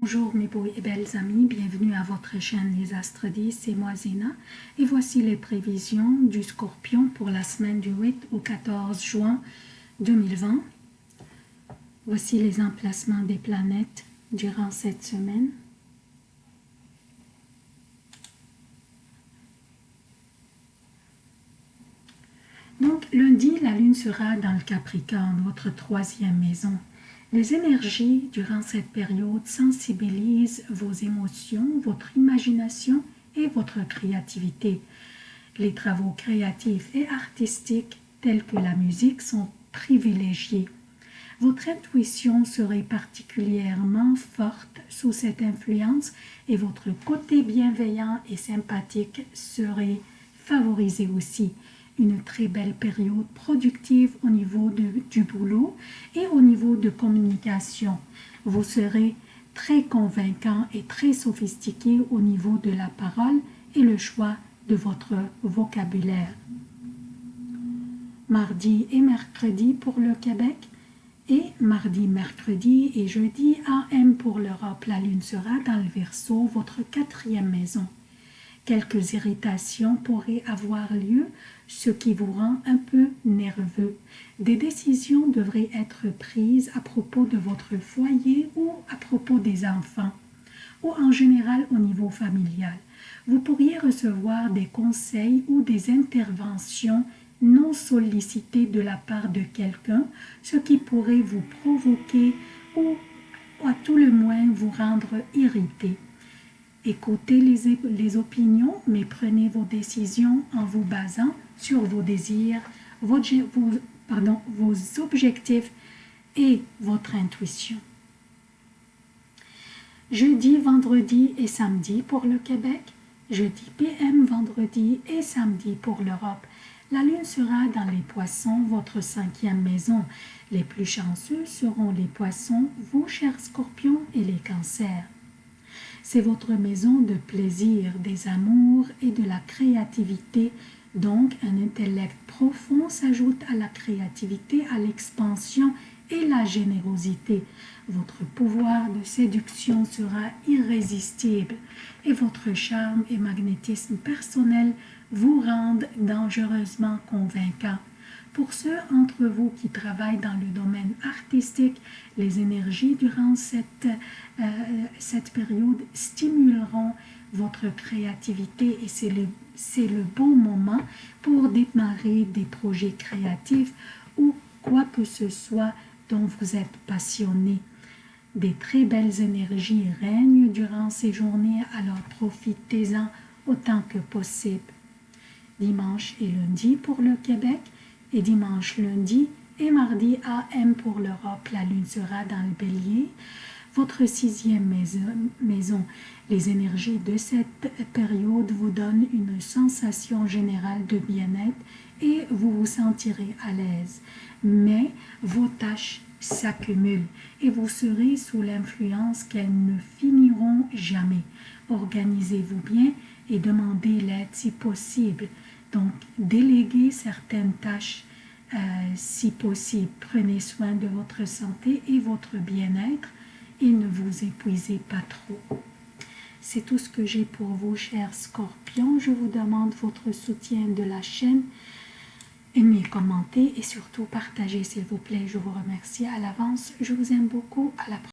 Bonjour mes beaux et belles amis, bienvenue à votre chaîne Les Astres 10, c'est moi Zéna et voici les prévisions du Scorpion pour la semaine du 8 au 14 juin 2020. Voici les emplacements des planètes durant cette semaine. Donc lundi, la lune sera dans le Capricorne, votre troisième maison. Les énergies durant cette période sensibilisent vos émotions, votre imagination et votre créativité. Les travaux créatifs et artistiques tels que la musique sont privilégiés. Votre intuition serait particulièrement forte sous cette influence et votre côté bienveillant et sympathique serait favorisé aussi une très belle période productive au niveau du boulot et au niveau de communication. Vous serez très convaincant et très sophistiqué au niveau de la parole et le choix de votre vocabulaire. Mardi et mercredi pour le Québec et mardi, mercredi et jeudi AM pour l'Europe. La lune sera dans le Verseau, votre quatrième maison. Quelques irritations pourraient avoir lieu, ce qui vous rend un peu nerveux. Des décisions devraient être prises à propos de votre foyer ou à propos des enfants, ou en général au niveau familial. Vous pourriez recevoir des conseils ou des interventions non sollicitées de la part de quelqu'un, ce qui pourrait vous provoquer ou à tout le moins vous rendre irrité. Écoutez les, opinions, mais prenez vos décisions en vous basant sur vos désirs, vos, objectifs et votre intuition. Jeudi, vendredi et samedi pour le Québec, jeudi PM, vendredi et samedi pour l'Europe. La lune sera dans les poissons, votre cinquième maison. Les plus chanceux seront les poissons, vous chers scorpions et les cancers. C'est votre maison de plaisir, des amours et de la créativité. Donc, un intellect profond s'ajoute à la créativité, à l'expansion et la générosité. Votre pouvoir de séduction sera irrésistible et votre charme et magnétisme personnel vous rendent dangereusement convaincant. Pour ceux entre vous qui travaillent dans le domaine artistique, les énergies durant cette, euh, cette période stimuleront votre créativité et c'est le, le bon moment pour démarrer des projets créatifs ou quoi que ce soit dont vous êtes passionné. Des très belles énergies règnent durant ces journées, alors profitez-en autant que possible. Dimanche et lundi pour le Québec, et dimanche, lundi et mardi AM pour l'Europe. La lune sera dans le bélier. Votre sixième maison, les énergies de cette période vous donnent une sensation générale de bien-être et vous vous sentirez à l'aise. Mais vos tâches s'accumulent et vous serez sous l'influence qu'elles ne finiront jamais. Organisez-vous bien et demandez l'aide si possible. Donc, déléguez certaines tâches euh, si possible. Prenez soin de votre santé et votre bien-être et ne vous épuisez pas trop. C'est tout ce que j'ai pour vous, chers scorpions. Je vous demande votre soutien de la chaîne. Aimez, commentez et surtout partagez, s'il vous plaît. Je vous remercie à l'avance. Je vous aime beaucoup. À la prochaine.